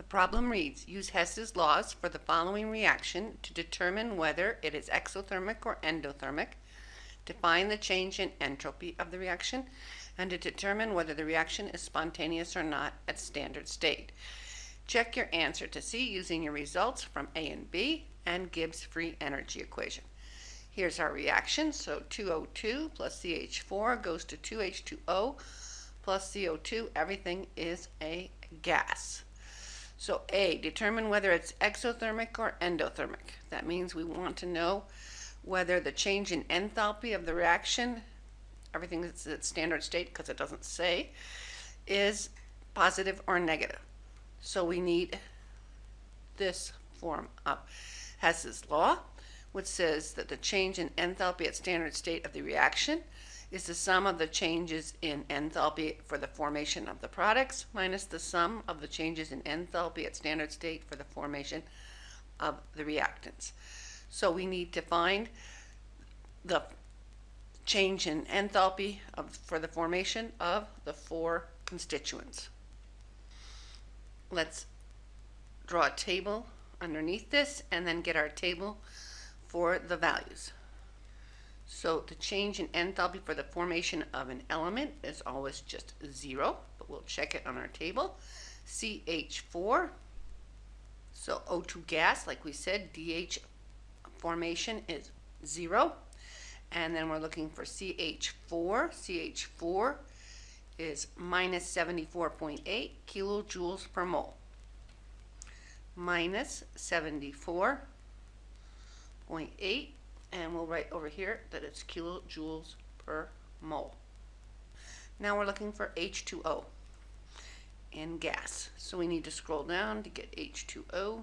The problem reads, use Hess's laws for the following reaction to determine whether it is exothermic or endothermic, define the change in entropy of the reaction, and to determine whether the reaction is spontaneous or not at standard state. Check your answer to C using your results from A and B and Gibbs free energy equation. Here's our reaction. So 2O2 plus CH4 goes to 2H2O plus CO2. Everything is a gas. So A, determine whether it's exothermic or endothermic. That means we want to know whether the change in enthalpy of the reaction, everything that's at standard state because it doesn't say, is positive or negative. So we need this form of Hess's law, which says that the change in enthalpy at standard state of the reaction is the sum of the changes in enthalpy for the formation of the products minus the sum of the changes in enthalpy at standard state for the formation of the reactants. So we need to find the change in enthalpy of, for the formation of the four constituents. Let's draw a table underneath this and then get our table for the values. So the change in enthalpy for the formation of an element is always just zero, but we'll check it on our table. CH4, so O2 gas, like we said, DH formation is zero. And then we're looking for CH4. CH4 is minus 74.8 kilojoules per mole. Minus 74.8 and we'll write over here that it's kilojoules per mole. Now we're looking for H2O in gas. So we need to scroll down to get H2O.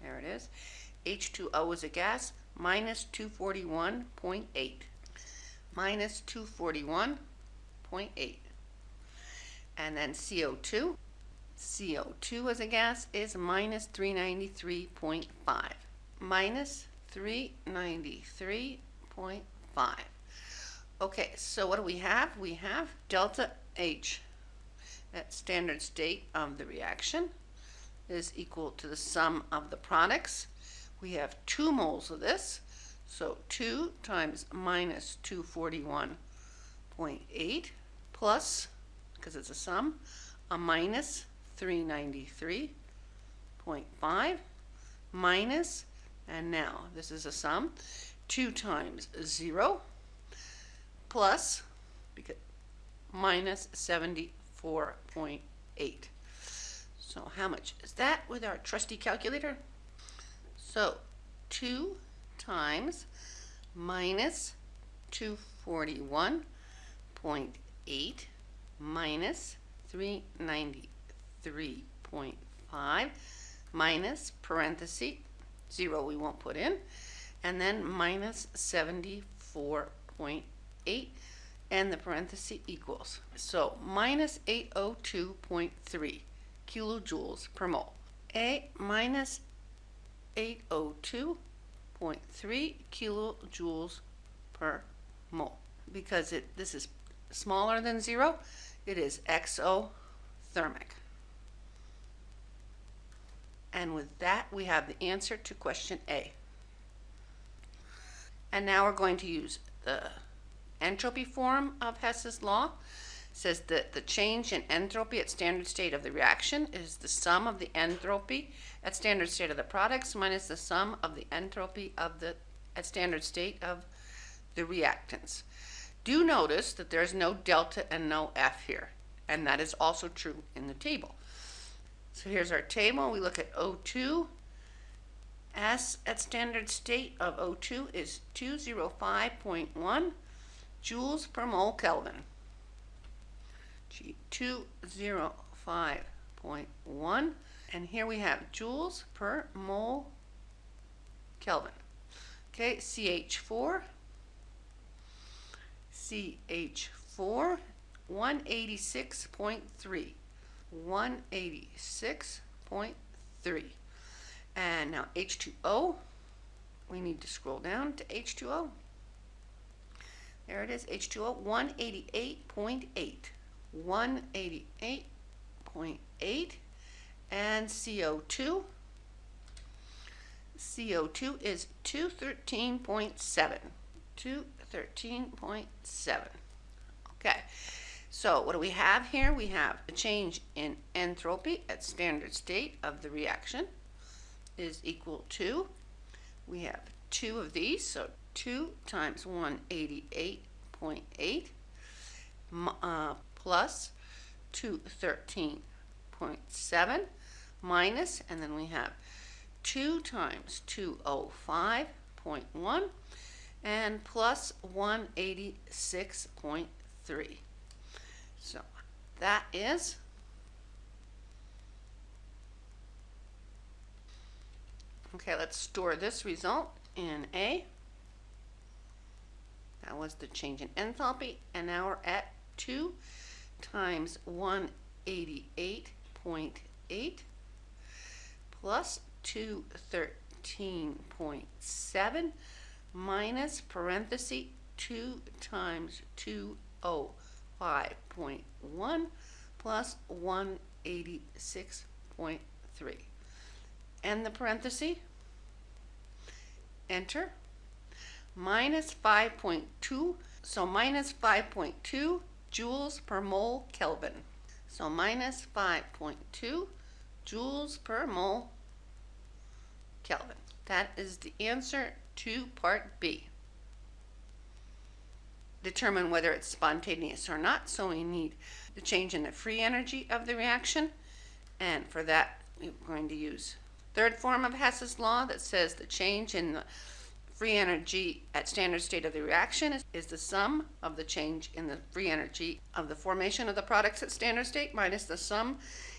There it is. H2O is a gas, minus 241.8. Minus 241.8. And then CO2. CO2 as a gas is minus 393.5. Minus 393.5. Okay, so what do we have? We have delta H at standard state of the reaction is equal to the sum of the products. We have 2 moles of this, so 2 times minus 241.8 plus, because it's a sum, a minus 393.5 minus and now, this is a sum. 2 times 0 plus because, minus 74.8. So how much is that with our trusty calculator? So 2 times minus 241.8 minus 393.5 minus parenthesis 0 we won't put in, and then minus 74.8 and the parenthesis equals. So minus 802.3 kilojoules per mole. A minus 802.3 kilojoules per mole. Because it this is smaller than zero, it is exothermic. And with that, we have the answer to question A. And now we're going to use the entropy form of Hess's law. It says that the change in entropy at standard state of the reaction is the sum of the entropy at standard state of the products minus the sum of the entropy of the at standard state of the reactants. Do notice that there's no delta and no F here, and that is also true in the table. So here's our table. We look at O2. S at standard state of O2 is 205.1 joules per mole Kelvin. G 205.1 and here we have joules per mole Kelvin. Okay, CH4 CH4 186.3 186.3. And now H2O, we need to scroll down to H2O. There it is, H2O, 188.8. 188.8. And CO2, CO2 is 213.7. 213.7. Okay, so what do we have here? We have a change in entropy at standard state of the reaction is equal to, we have two of these, so 2 times 188.8 uh, plus 213.7 minus, and then we have 2 times 205.1 and plus 186.3. So that is Okay, let's store this result in A. That was the change in enthalpy, and now we're at 2 times 188.8 plus 213.7 minus parenthesis 2 times oh. 205.1 plus 186.3. End the parenthesis, enter, minus 5.2, so minus 5.2 joules per mole Kelvin. So minus 5.2 joules per mole Kelvin. That is the answer to part B. Determine whether it's spontaneous or not, so we need the change in the free energy of the reaction, and for that we're going to use third form of Hess's law that says the change in the free energy at standard state of the reaction is, is the sum of the change in the free energy of the formation of the products at standard state minus the sum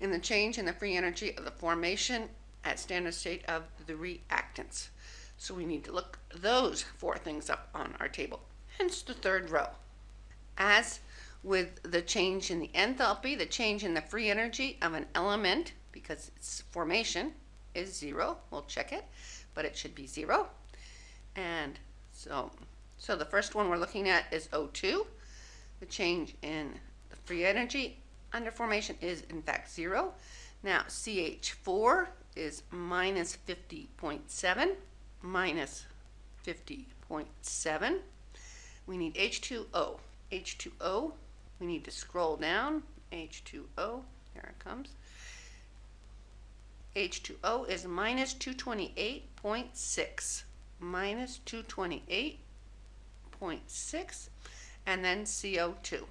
in the change in the free energy of the formation at standard state of the reactants. So we need to look those four things up on our table. Hence the third row. As with the change in the enthalpy, the change in the free energy of an element, because its formation is zero, we'll check it, but it should be zero. And so, so the first one we're looking at is O2. The change in the free energy under formation is in fact zero. Now CH4 is minus 50.7 minus 50.7. We need H2O. H2O, we need to scroll down. H2O, here it comes. H2O is minus 228.6. Minus 228.6. And then CO2.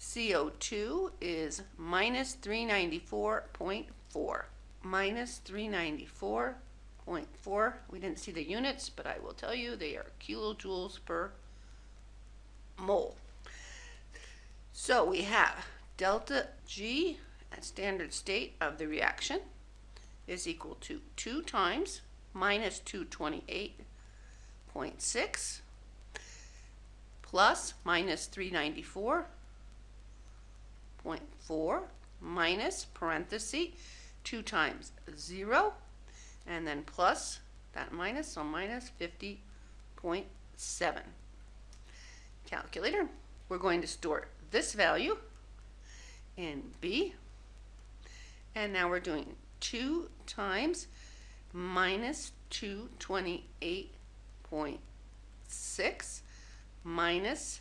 CO2 is minus 394.4. Minus 394.4. We didn't see the units, but I will tell you they are kilojoules per mole. So we have delta G at standard state of the reaction is equal to 2 times minus 228.6 plus minus 394.4 minus parenthesis 2 times 0 and then plus that minus, so minus 50.7. Calculator, we're going to store this value in B. And now we're doing 2 times minus 228.6 minus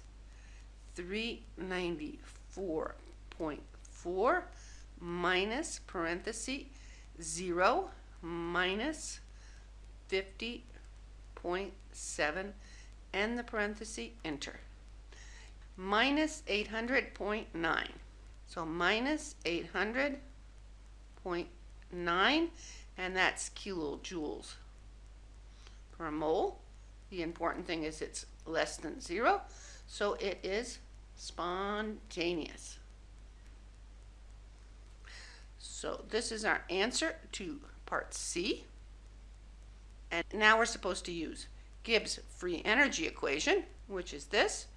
394.4 minus parenthesis 0 minus 50.7 and the parenthesis enter minus 800.9 so minus 800.9 and that's kilojoules per mole. The important thing is it's less than zero, so it is spontaneous. So this is our answer to part C. And now we're supposed to use Gibbs free energy equation, which is this,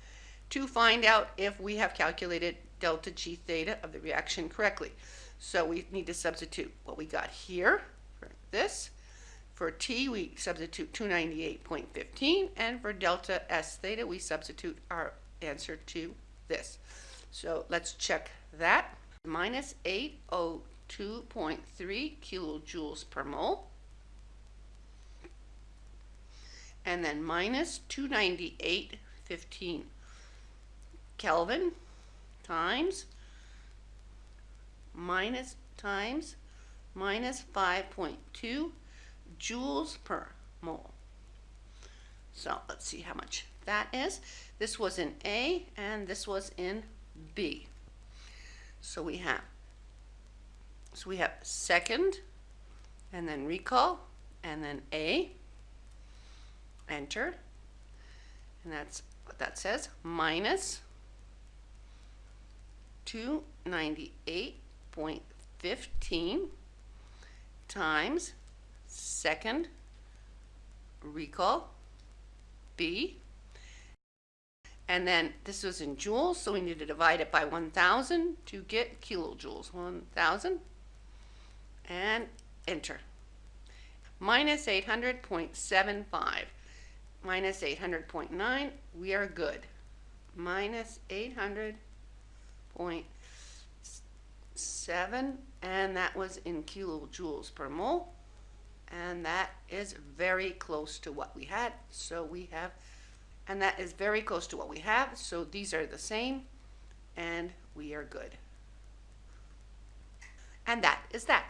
to find out if we have calculated delta G theta of the reaction correctly. So we need to substitute what we got here for this. For T, we substitute 298.15, and for delta S theta, we substitute our answer to this. So let's check that. Minus 802 2.3 kilojoules per mole. And then minus 298.15 Kelvin times minus times minus 5.2 joules per mole. So let's see how much that is. This was in A and this was in B. So we have so we have second and then recall and then A enter and that's what that says minus 298.15 times second recall B. And then this was in joules so we need to divide it by 1000 to get kilojoules 1000 and enter. Minus 800.75 minus 800.9 we are good. Minus 800.7 and that was in kilojoules per mole. And that is very close to what we had so we have and that is very close to what we have so these are the same and we are good. And that is that